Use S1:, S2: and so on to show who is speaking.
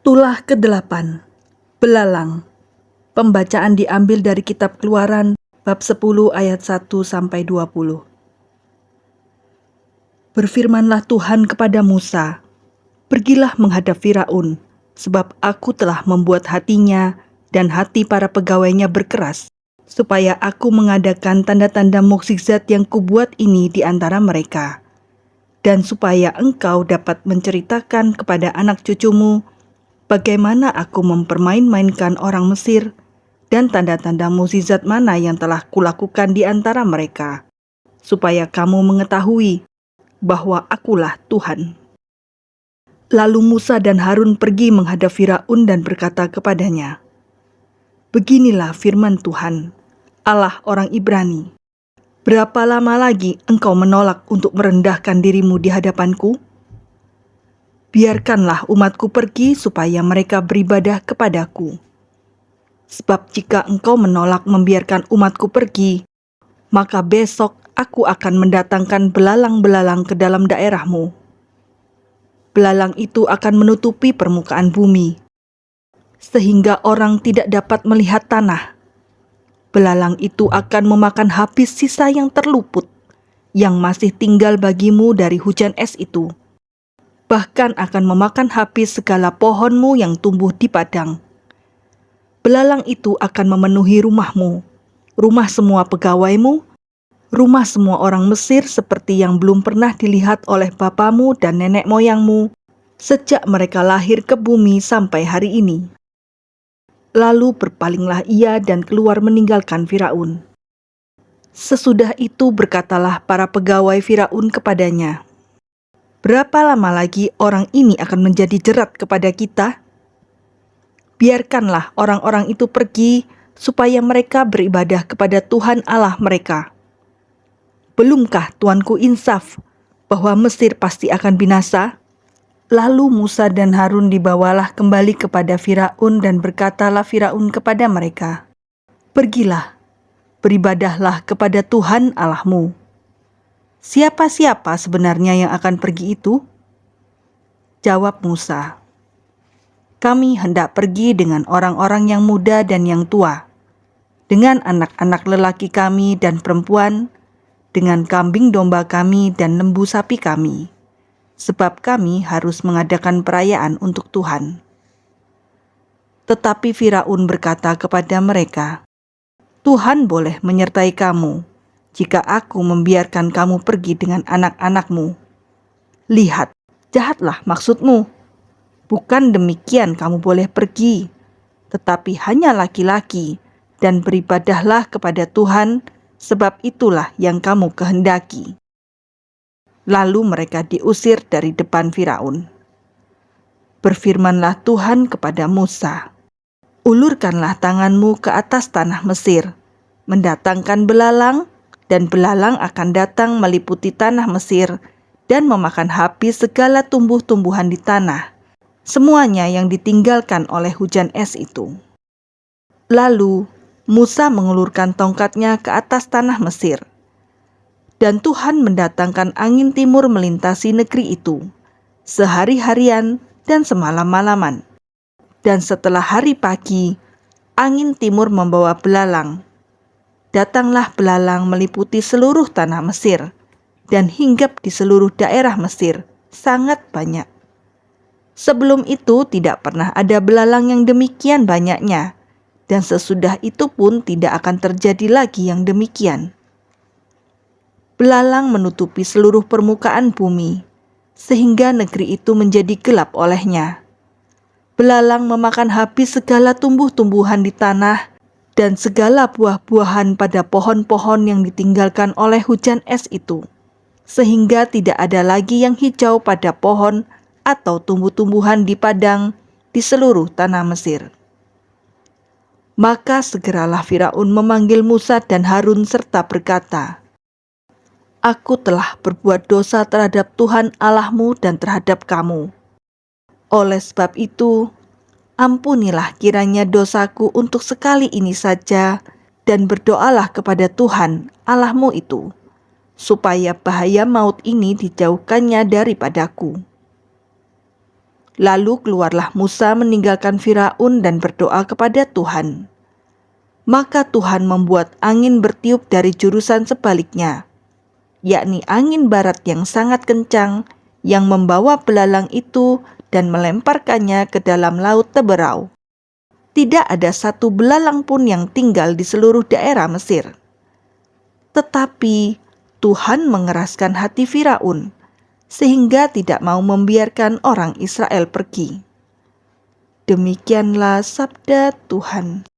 S1: Tulah ke-8 Belalang Pembacaan diambil dari kitab Keluaran bab 10 ayat 1 sampai 20. Berfirmanlah Tuhan kepada Musa, "Pergilah menghadap Firaun, sebab aku telah membuat hatinya dan hati para pegawainya berkeras, supaya aku mengadakan tanda-tanda mukjizat yang kubuat ini di antara mereka." dan supaya engkau dapat menceritakan kepada anak cucumu bagaimana aku mempermain-mainkan orang Mesir dan tanda-tanda mukjizat mana yang telah kulakukan di antara mereka, supaya kamu mengetahui bahwa akulah Tuhan. Lalu Musa dan Harun pergi menghadap Firaun dan berkata kepadanya, Beginilah firman Tuhan, Allah orang Ibrani. Berapa lama lagi engkau menolak untuk merendahkan dirimu di hadapanku? Biarkanlah umatku pergi supaya mereka beribadah kepadaku. Sebab jika engkau menolak membiarkan umatku pergi, maka besok aku akan mendatangkan belalang-belalang ke dalam daerahmu. Belalang itu akan menutupi permukaan bumi, sehingga orang tidak dapat melihat tanah. Belalang itu akan memakan habis sisa yang terluput, yang masih tinggal bagimu dari hujan es itu bahkan akan memakan habis segala pohonmu yang tumbuh di padang. Belalang itu akan memenuhi rumahmu, rumah semua pegawaimu, rumah semua orang Mesir seperti yang belum pernah dilihat oleh bapamu dan nenek moyangmu sejak mereka lahir ke bumi sampai hari ini. Lalu berpalinglah ia dan keluar meninggalkan Firaun. Sesudah itu berkatalah para pegawai Firaun kepadanya, Berapa lama lagi orang ini akan menjadi jerat kepada kita? Biarkanlah orang-orang itu pergi supaya mereka beribadah kepada Tuhan Allah mereka. Belumkah Tuanku insaf bahwa Mesir pasti akan binasa? Lalu Musa dan Harun dibawalah kembali kepada Firaun dan berkatalah Firaun kepada mereka, Pergilah, beribadahlah kepada Tuhan Allahmu Siapa-siapa sebenarnya yang akan pergi itu? Jawab Musa, "Kami hendak pergi dengan orang-orang yang muda dan yang tua, dengan anak-anak lelaki kami dan perempuan, dengan kambing domba kami dan lembu sapi kami, sebab kami harus mengadakan perayaan untuk Tuhan." Tetapi Firaun berkata kepada mereka, "Tuhan boleh menyertai kamu." Jika aku membiarkan kamu pergi dengan anak-anakmu. Lihat, jahatlah maksudmu. Bukan demikian kamu boleh pergi, tetapi hanya laki-laki, dan beribadahlah kepada Tuhan, sebab itulah yang kamu kehendaki. Lalu mereka diusir dari depan Firaun. Berfirmanlah Tuhan kepada Musa, "Ulurkanlah tanganmu ke atas tanah Mesir, mendatangkan belalang dan belalang akan datang meliputi tanah Mesir dan memakan habis segala tumbuh-tumbuhan di tanah, semuanya yang ditinggalkan oleh hujan es itu. Lalu Musa mengulurkan tongkatnya ke atas tanah Mesir, dan Tuhan mendatangkan angin timur melintasi negeri itu, sehari-harian dan semalam-malaman. Dan setelah hari pagi, angin timur membawa belalang, datanglah belalang meliputi seluruh tanah Mesir dan hinggap di seluruh daerah Mesir, sangat banyak. Sebelum itu tidak pernah ada belalang yang demikian banyaknya, dan sesudah itu pun tidak akan terjadi lagi yang demikian. Belalang menutupi seluruh permukaan bumi, sehingga negeri itu menjadi gelap olehnya. Belalang memakan habis segala tumbuh-tumbuhan di tanah dan segala buah-buahan pada pohon-pohon yang ditinggalkan oleh hujan es itu, sehingga tidak ada lagi yang hijau pada pohon atau tumbuh-tumbuhan di padang di seluruh tanah Mesir. Maka segeralah Firaun memanggil Musa dan Harun serta berkata, Aku telah berbuat dosa terhadap Tuhan Allahmu dan terhadap kamu. Oleh sebab itu, ampunilah kiranya dosaku untuk sekali ini saja, dan berdoalah kepada Tuhan Allahmu itu, supaya bahaya maut ini dijauhkannya daripadaku. Lalu keluarlah Musa meninggalkan Firaun dan berdoa kepada Tuhan. Maka Tuhan membuat angin bertiup dari jurusan sebaliknya, yakni angin barat yang sangat kencang yang membawa belalang itu dan melemparkannya ke dalam laut Teberau. Tidak ada satu belalang pun yang tinggal di seluruh daerah Mesir. Tetapi Tuhan mengeraskan hati Firaun sehingga tidak mau membiarkan orang Israel pergi. Demikianlah sabda Tuhan.